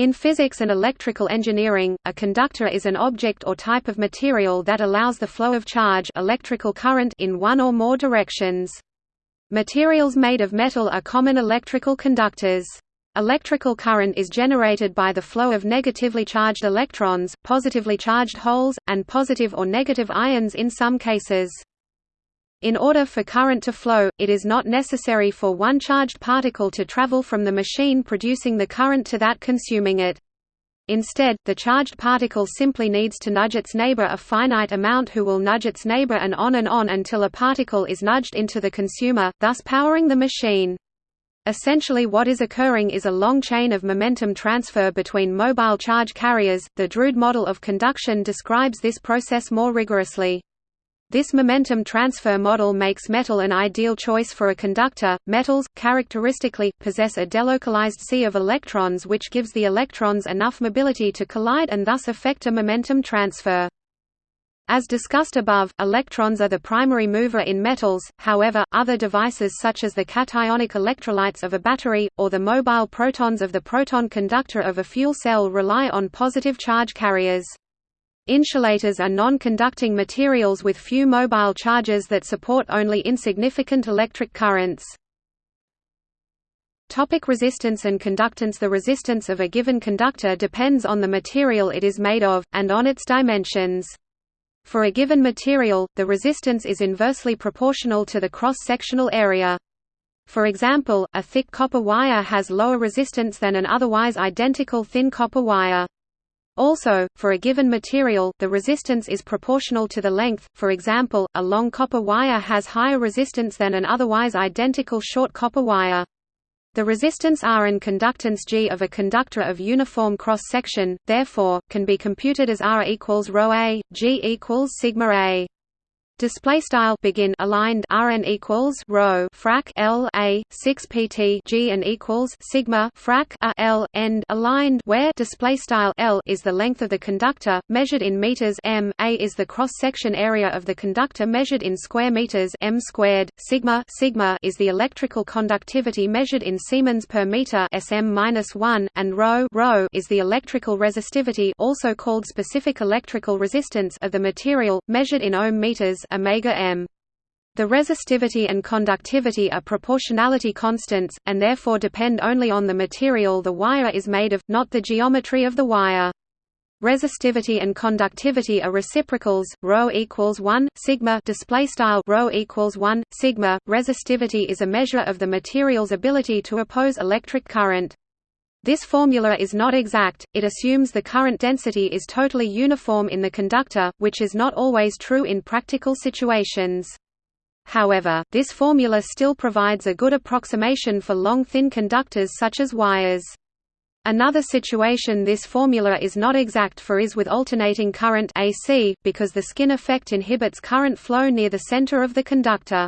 In physics and electrical engineering, a conductor is an object or type of material that allows the flow of charge electrical current in one or more directions. Materials made of metal are common electrical conductors. Electrical current is generated by the flow of negatively charged electrons, positively charged holes, and positive or negative ions in some cases. In order for current to flow, it is not necessary for one charged particle to travel from the machine producing the current to that consuming it. Instead, the charged particle simply needs to nudge its neighbor a finite amount who will nudge its neighbor and on and on until a particle is nudged into the consumer, thus powering the machine. Essentially what is occurring is a long chain of momentum transfer between mobile charge carriers. The Drude model of conduction describes this process more rigorously. This momentum transfer model makes metal an ideal choice for a conductor. Metals, characteristically, possess a delocalized sea of electrons which gives the electrons enough mobility to collide and thus affect a momentum transfer. As discussed above, electrons are the primary mover in metals, however, other devices such as the cationic electrolytes of a battery, or the mobile protons of the proton conductor of a fuel cell rely on positive charge carriers. Insulators are non-conducting materials with few mobile charges that support only insignificant electric currents. Topic resistance and conductance The resistance of a given conductor depends on the material it is made of, and on its dimensions. For a given material, the resistance is inversely proportional to the cross-sectional area. For example, a thick copper wire has lower resistance than an otherwise identical thin copper wire. Also, for a given material, the resistance is proportional to the length, for example, a long copper wire has higher resistance than an otherwise identical short copper wire. The resistance R and conductance G of a conductor of uniform cross-section, therefore, can be computed as R equals ρ a, G equals sigma a display style begin aligned rn equals rho frac l a 6 pt g and equals sigma frac a l end aligned where display style l is the length of the conductor measured in meters m a is the cross section area of the conductor measured in square meters m squared sigma sigma is the electrical conductivity measured in siemens per meter sm-1 and rho rho is the electrical resistivity also called specific electrical resistance of the material measured in ohm meters omega m. The resistivity and conductivity are proportionality constants, and therefore depend only on the material the wire is made of, not the geometry of the wire. Resistivity and conductivity are reciprocals. Rho equals one sigma. Display style rho equals one sigma. Resistivity is a measure of the material's ability to oppose electric current. This formula is not exact, it assumes the current density is totally uniform in the conductor, which is not always true in practical situations. However, this formula still provides a good approximation for long thin conductors such as wires. Another situation this formula is not exact for is with alternating current AC, because the skin effect inhibits current flow near the center of the conductor.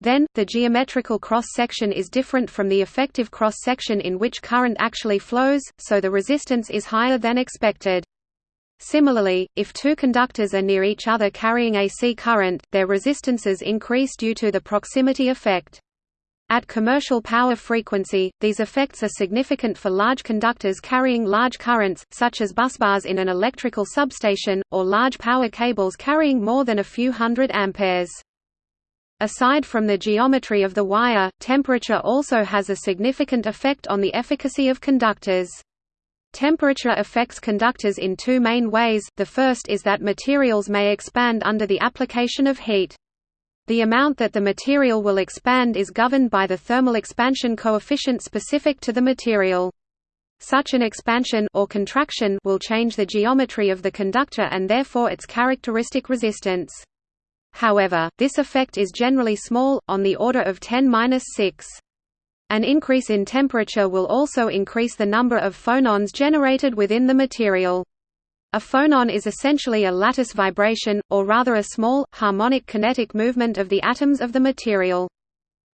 Then, the geometrical cross-section is different from the effective cross-section in which current actually flows, so the resistance is higher than expected. Similarly, if two conductors are near each other carrying AC current, their resistances increase due to the proximity effect. At commercial power frequency, these effects are significant for large conductors carrying large currents, such as busbars in an electrical substation, or large power cables carrying more than a few hundred amperes. Aside from the geometry of the wire, temperature also has a significant effect on the efficacy of conductors. Temperature affects conductors in two main ways, the first is that materials may expand under the application of heat. The amount that the material will expand is governed by the thermal expansion coefficient specific to the material. Such an expansion or contraction will change the geometry of the conductor and therefore its characteristic resistance. However, this effect is generally small, on the order of 10-6. An increase in temperature will also increase the number of phonons generated within the material. A phonon is essentially a lattice vibration, or rather a small, harmonic kinetic movement of the atoms of the material.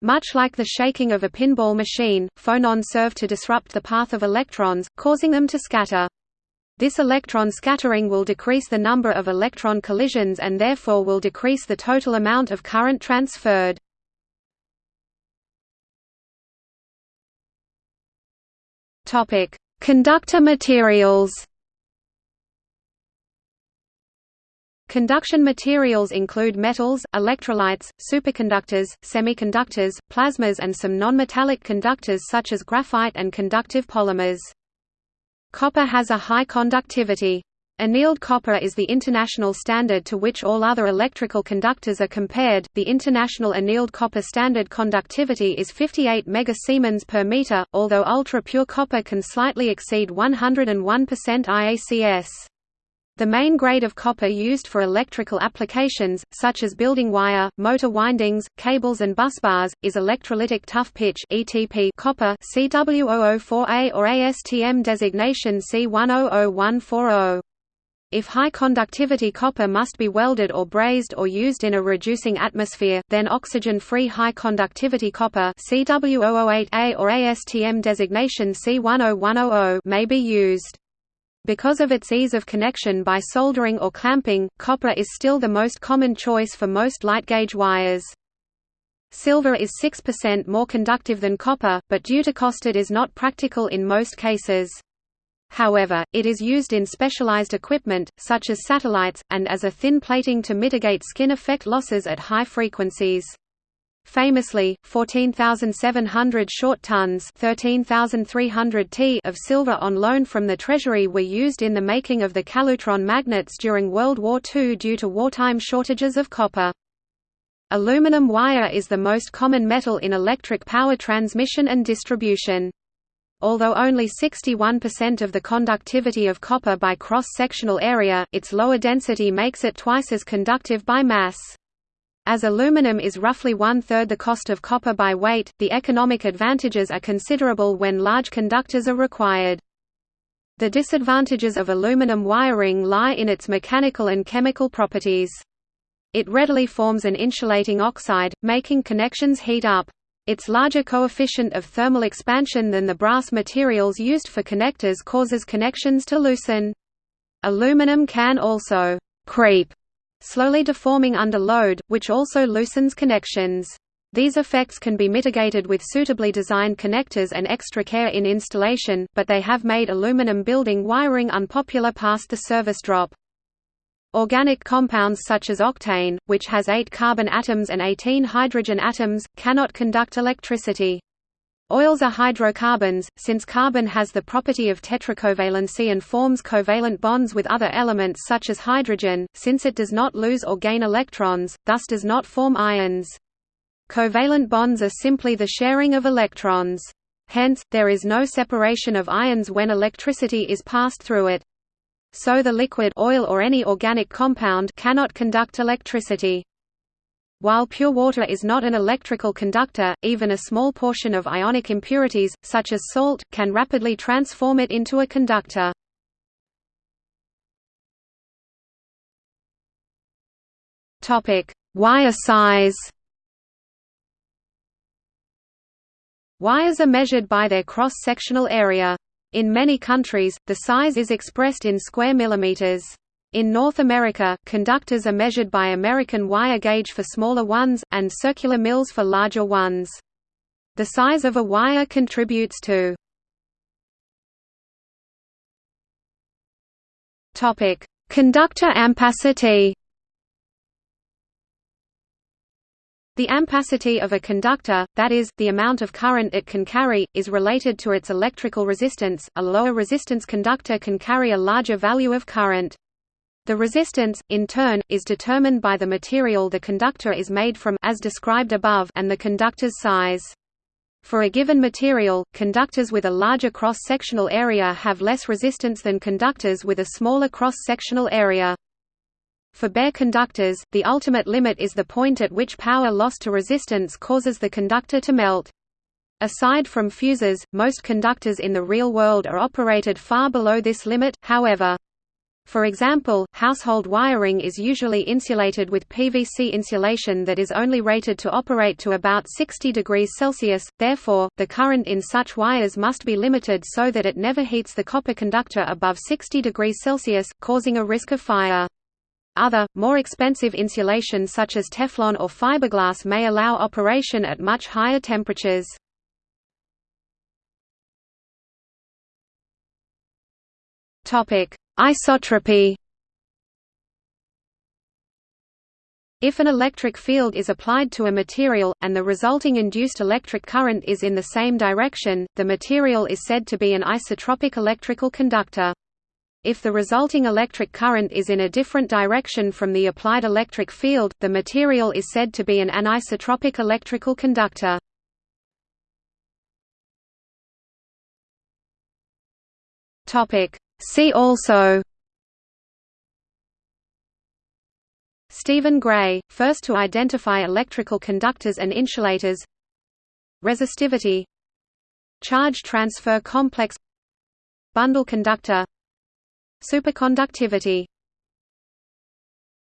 Much like the shaking of a pinball machine, phonons serve to disrupt the path of electrons, causing them to scatter. This electron scattering will decrease the number of electron collisions and therefore will decrease the total amount of current transferred. Topic: Conductor materials Conduction materials include metals, electrolytes, superconductors, semiconductors, plasmas and some nonmetallic conductors such as graphite and conductive polymers. Copper has a high conductivity. Annealed copper is the international standard to which all other electrical conductors are compared. The international annealed copper standard conductivity is 58 megasiemens per meter, although ultra-pure copper can slightly exceed 101% IACS. The main grade of copper used for electrical applications, such as building wire, motor windings, cables and busbars, is electrolytic tough pitch (ETP) copper CW004A or ASTM designation C100140. If high conductivity copper must be welded or brazed or used in a reducing atmosphere, then oxygen-free high conductivity copper CW008A or ASTM designation C10100 may be used. Because of its ease of connection by soldering or clamping, copper is still the most common choice for most light gauge wires. Silver is 6% more conductive than copper, but due to cost it is not practical in most cases. However, it is used in specialized equipment, such as satellites, and as a thin plating to mitigate skin effect losses at high frequencies. Famously, 14,700 short tons 13,300 t of silver on loan from the Treasury were used in the making of the Calutron magnets during World War II due to wartime shortages of copper. Aluminum wire is the most common metal in electric power transmission and distribution. Although only 61% of the conductivity of copper by cross-sectional area, its lower density makes it twice as conductive by mass. As aluminum is roughly one-third the cost of copper by weight, the economic advantages are considerable when large conductors are required. The disadvantages of aluminum wiring lie in its mechanical and chemical properties. It readily forms an insulating oxide, making connections heat up. Its larger coefficient of thermal expansion than the brass materials used for connectors causes connections to loosen. Aluminum can also «creep» slowly deforming under load, which also loosens connections. These effects can be mitigated with suitably designed connectors and extra care in installation, but they have made aluminum building wiring unpopular past the service drop. Organic compounds such as octane, which has 8 carbon atoms and 18 hydrogen atoms, cannot conduct electricity. Oils are hydrocarbons, since carbon has the property of tetracovalency and forms covalent bonds with other elements such as hydrogen, since it does not lose or gain electrons, thus does not form ions. Covalent bonds are simply the sharing of electrons. Hence, there is no separation of ions when electricity is passed through it. So the liquid oil or any organic compound cannot conduct electricity. While pure water is not an electrical conductor, even a small portion of ionic impurities, such as salt, can rapidly transform it into a conductor. Wire size Wires are measured by their cross-sectional area. In many countries, the size is expressed in square millimeters. In North America, conductors are measured by American wire gauge for smaller ones, and circular mils for larger ones. The size of a wire contributes to Conductor ampacity The ampacity of a conductor, that is, the amount of current it can carry, is related to its electrical resistance. A lower resistance conductor can carry a larger value of current. The resistance, in turn, is determined by the material the conductor is made from as described above and the conductor's size. For a given material, conductors with a larger cross-sectional area have less resistance than conductors with a smaller cross-sectional area. For bare conductors, the ultimate limit is the point at which power lost to resistance causes the conductor to melt. Aside from fuses, most conductors in the real world are operated far below this limit, however. For example, household wiring is usually insulated with PVC insulation that is only rated to operate to about 60 degrees Celsius, therefore, the current in such wires must be limited so that it never heats the copper conductor above 60 degrees Celsius, causing a risk of fire. Other, more expensive insulation such as Teflon or fiberglass may allow operation at much higher temperatures. Isotropy If an electric field is applied to a material, and the resulting induced electric current is in the same direction, the material is said to be an isotropic electrical conductor. If the resulting electric current is in a different direction from the applied electric field, the material is said to be an anisotropic electrical conductor. See also Stephen Gray, first to identify electrical conductors and insulators Resistivity Charge transfer complex Bundle conductor Superconductivity